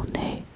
오늘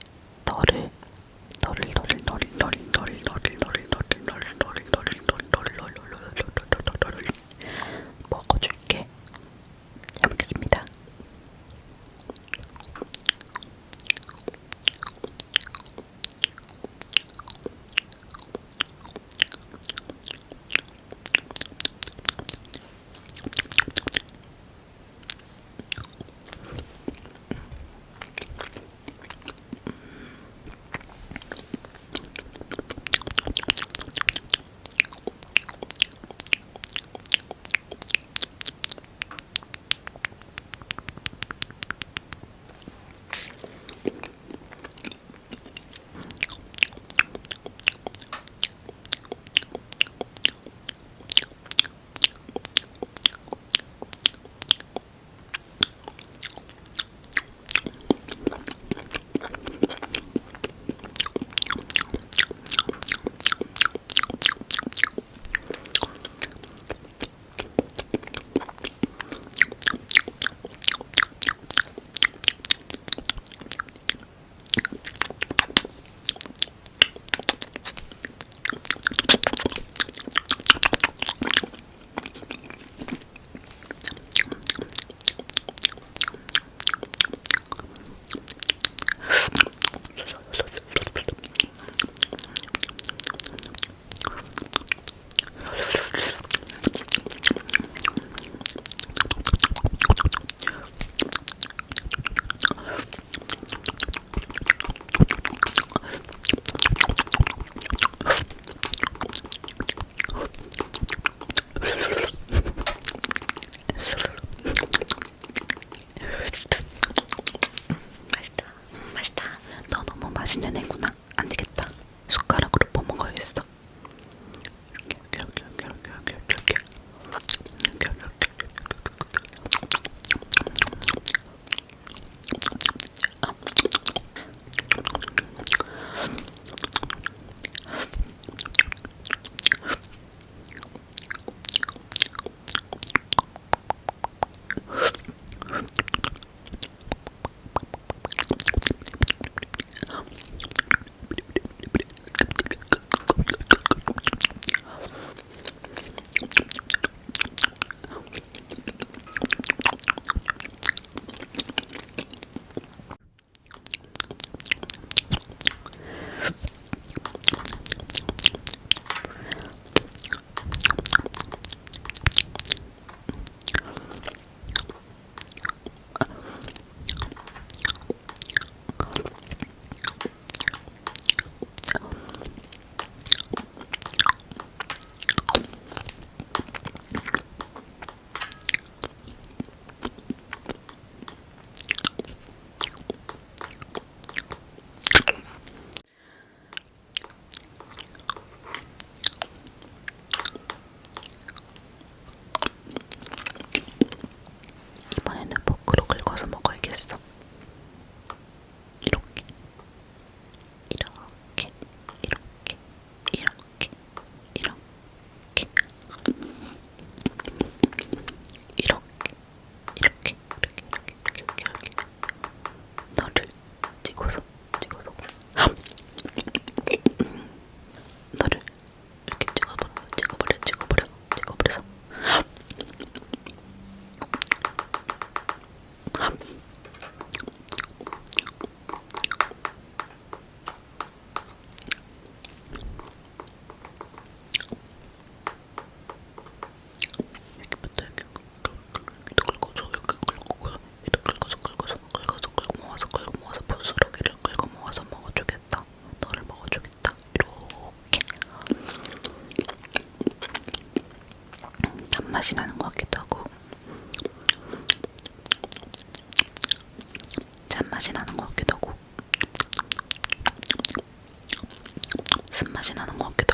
신년회구나. 맛이 나는 것 같기도 하고. 쓴맛이 나는 것 같기도 하고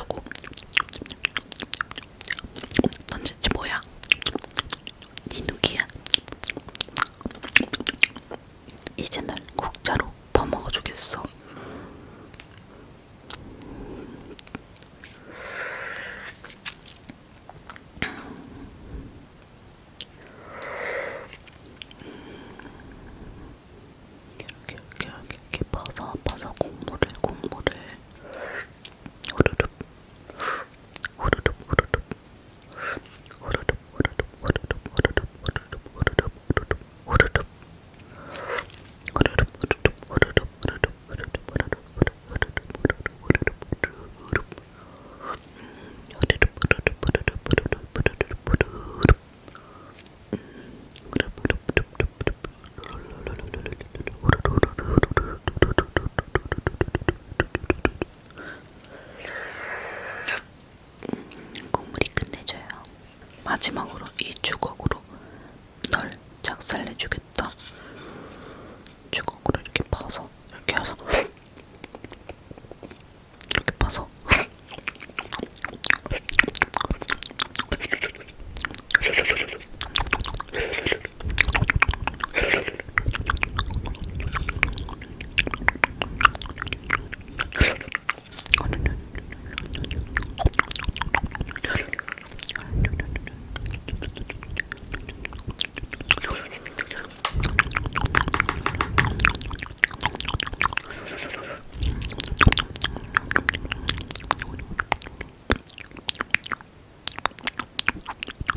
싶어서 아파서 공부를